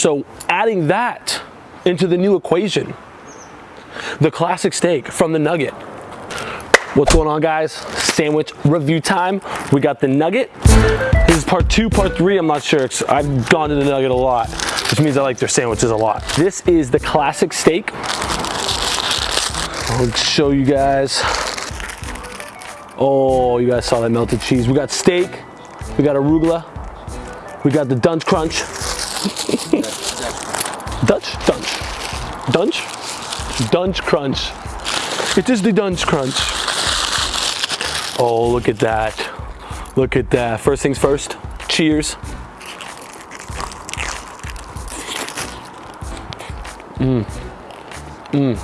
So adding that into the new equation, the classic steak from the nugget. What's going on guys? Sandwich review time. We got the nugget. This is part two, part three, I'm not sure. I've gone to the nugget a lot, which means I like their sandwiches a lot. This is the classic steak. I'll show you guys. Oh, you guys saw that melted cheese. We got steak, we got arugula, we got the Dunch Crunch. Dutch? Dunch. Dunch? Dunch Crunch. It is the Dunch Crunch. Oh, look at that. Look at that. First things first, cheers. Mmm. Mmm.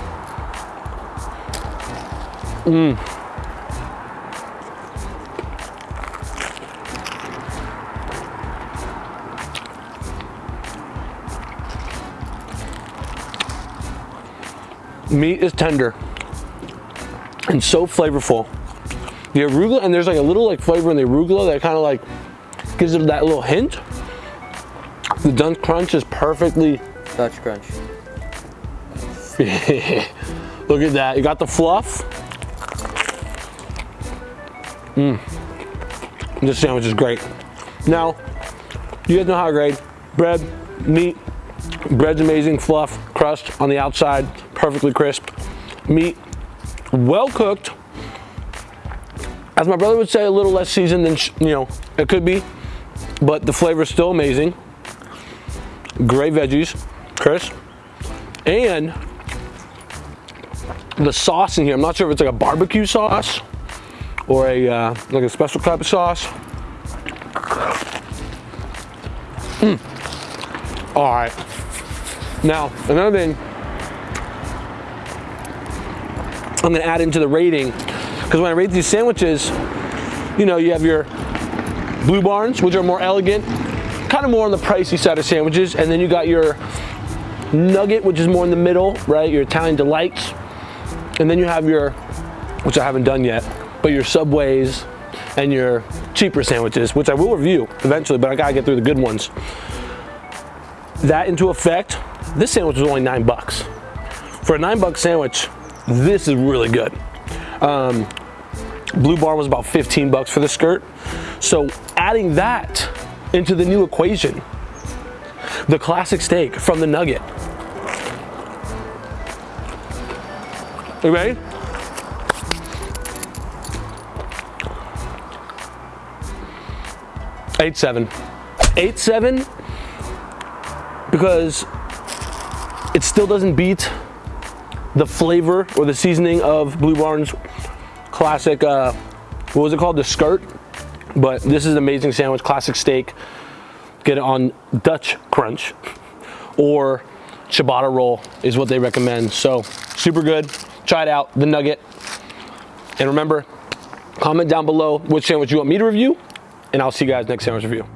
Mmm. Meat is tender and so flavorful. The arugula, and there's like a little like flavor in the arugula that kind of like gives it that little hint. The Dunk Crunch is perfectly... Dutch Crunch. Look at that. You got the fluff. Mmm. This sandwich is great. Now, you guys know how I grade. Bread, meat, bread's amazing, fluff, crust on the outside, perfectly crisp. Meat, well cooked. As my brother would say, a little less seasoned than, you know, it could be, but the flavor is still amazing. Great veggies, crisp. And the sauce in here, I'm not sure if it's like a barbecue sauce or a uh, like a special type of sauce. Mm. All right. Now, another thing I'm gonna add into the rating, because when I rate these sandwiches, you know, you have your Blue Barns, which are more elegant, kind of more on the pricey side of sandwiches, and then you got your Nugget, which is more in the middle, right? Your Italian Delights, and then you have your, which I haven't done yet, but your Subways and your cheaper sandwiches, which I will review eventually, but I gotta get through the good ones. That into effect, this sandwich was only nine bucks. For a nine buck sandwich, this is really good. Um, Blue Barn was about 15 bucks for the skirt. So adding that into the new equation, the classic steak from the nugget. You ready? Eight seven. Eight seven because it still doesn't beat the flavor or the seasoning of Blue Barn's classic, uh, what was it called? The skirt. But this is an amazing sandwich, classic steak. Get it on Dutch Crunch or ciabatta roll is what they recommend. So super good. Try it out, the nugget. And remember, comment down below which sandwich you want me to review, and I'll see you guys next sandwich review.